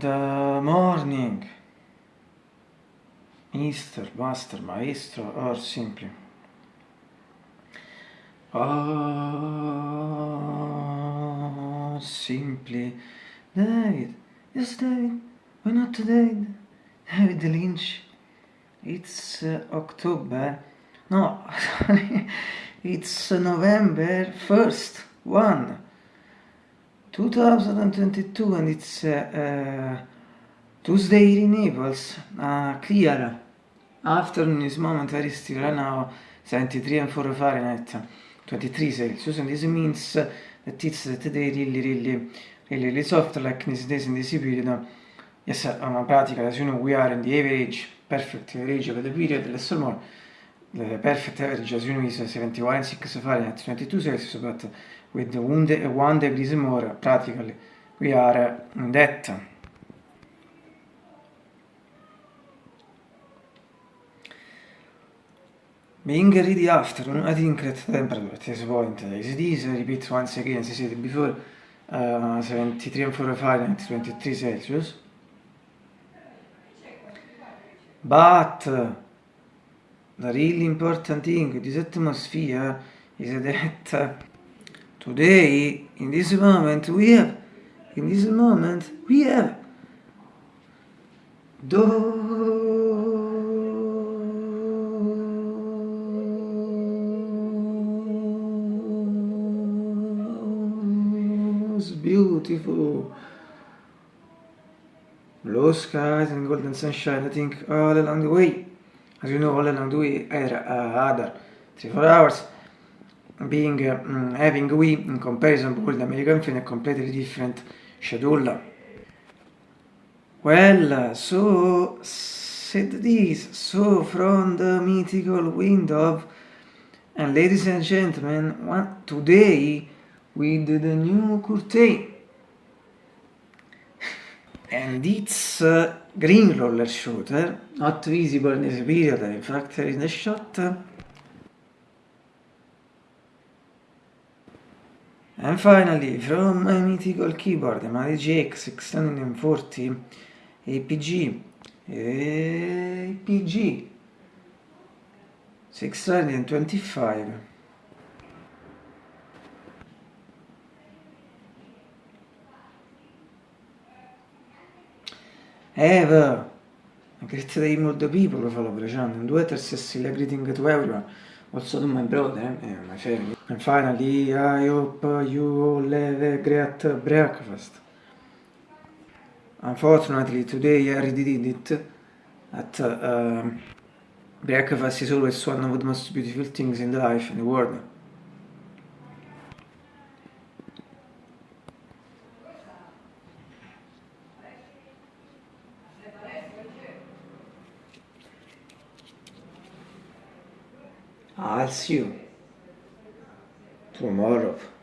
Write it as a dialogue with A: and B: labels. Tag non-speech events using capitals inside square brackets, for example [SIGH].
A: Good morning. Mister, master, maestro, or simply. Oh, simply. David. Yes, David. Why not David? David Lynch. It's uh, October. No, [LAUGHS] sorry. It's November 1st. 1. 2022 and it's uh, uh, Tuesday in Naples. Uh, clear. Afternoon is moment very still right now. 73 and 4 Fahrenheit. 23 Celsius and this means that it's today really really really really soft like this days in this period. Yes, on a pratica as you know we are in the average perfect average of the period less or more. The perfect average as you know is 71 and 6 Fahrenheit 22 Celsius but with one, de one degrees more practically we are in that. Being ready after, I think that temperature at this point is this, repeat once again, as I said before, uh, 73 and 4 Fahrenheit, 23 Celsius. But uh, the really important thing this atmosphere is that today, in this moment, we have, in this moment, we have those beautiful blue skies and golden sunshine, I think, all along the way. As you know, all the way, are uh, other 3-4 hours being uh, having we in comparison with the American film a completely different schedule. Well, so said this, so from the mythical window, and ladies and gentlemen, one, today with the new curtain. And it's a green roller shooter, not visible in this period, in fact in the shot. And finally, from my mythical keyboard, my GX 640 APG, APG 625. Ever, a great day more the people follow Bresciano, and it as a greeting to everyone. also to my brother and my family. And finally, I hope you all have a great breakfast. Unfortunately, today I already did it. At uh, breakfast is always one of the most beautiful things in the life in the world. Alsio, Promorov,